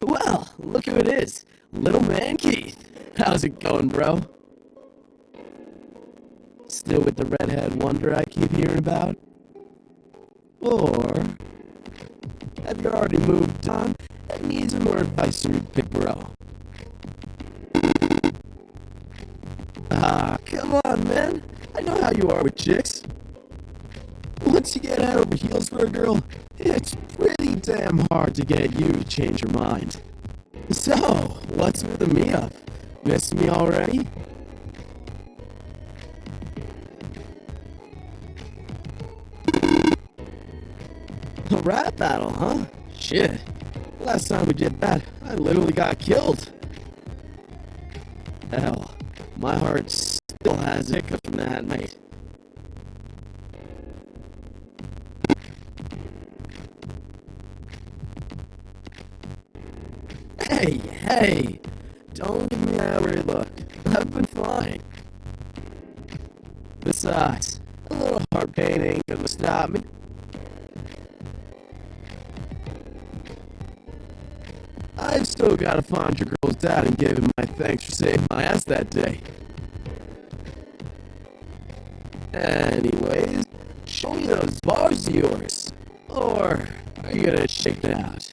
Well, look who it is. Little man Keith. How's it going, bro? Still with the redhead wonder I keep hearing about? Or have you already moved on and need some more advice from big bro? Ah, come on, man. I know how you are with chicks. Once you get head over heels for a girl, it's pretty damn hard to get you to change your mind. So, what's with the me up? Miss me already? A rap battle, huh? Shit. Last time we did that, I literally got killed. Hell, my heart still has hiccups from that night. Hey! Don't give me that weird look. I've been fine. Besides, a little heart pain ain't gonna stop me. I've still gotta find your girl's dad and give him my thanks for saving my ass that day. Anyways, show me those bars of yours. Or are you gonna shake it out?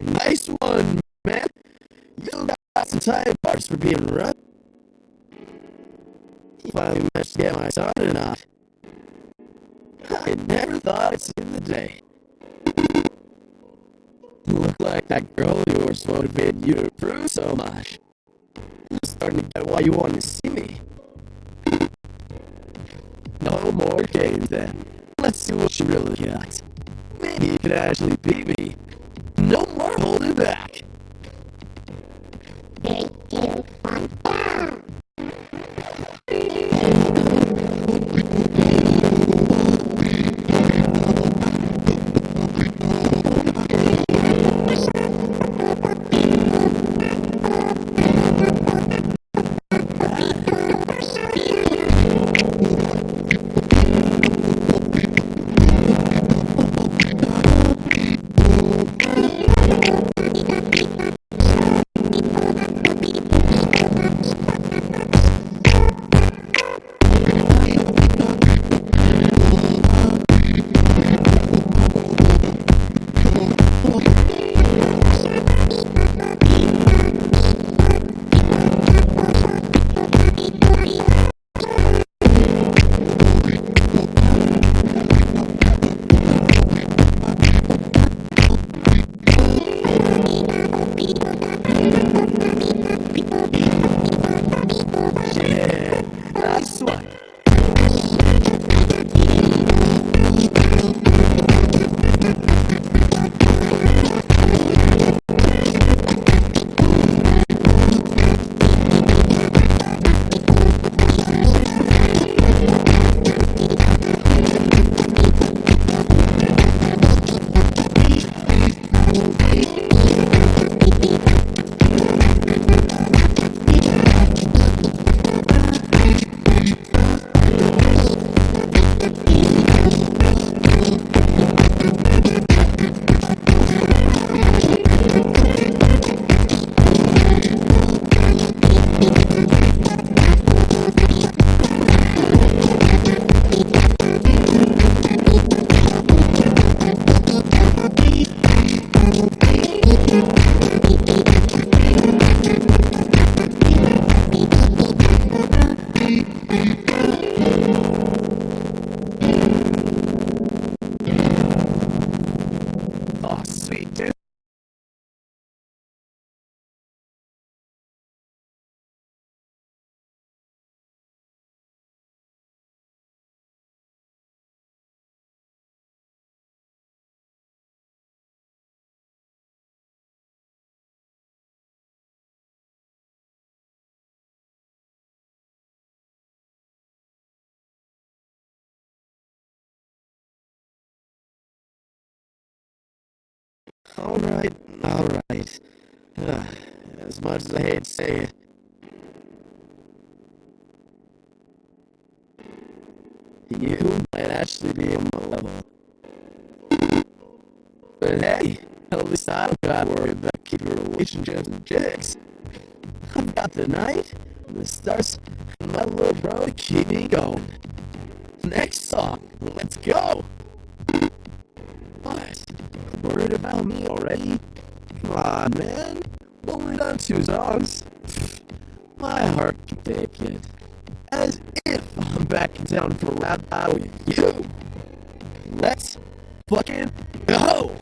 Nice one, man. You got some tight parts for being rough. Finally managed to get my son or not. I never thought I'd see the day. You Look like that girl of yours motivated you to improve so much. I'm starting to get why you want to see me. No more games then. Let's see what she really got. Maybe you could actually beat me. No more holding back. One. Alright, alright. Uh, as much as I hate to say it. You might actually be on my level. But hey, at least I don't gotta worry about keeping relationships and chicks. I've got the night, the stars, and my little bro to keep me going. Next song, let's go! Worried about me already? Come on, man. Only done two songs. My heart can take it. As if I'm back in town for a rap battle with you. Let's fucking go!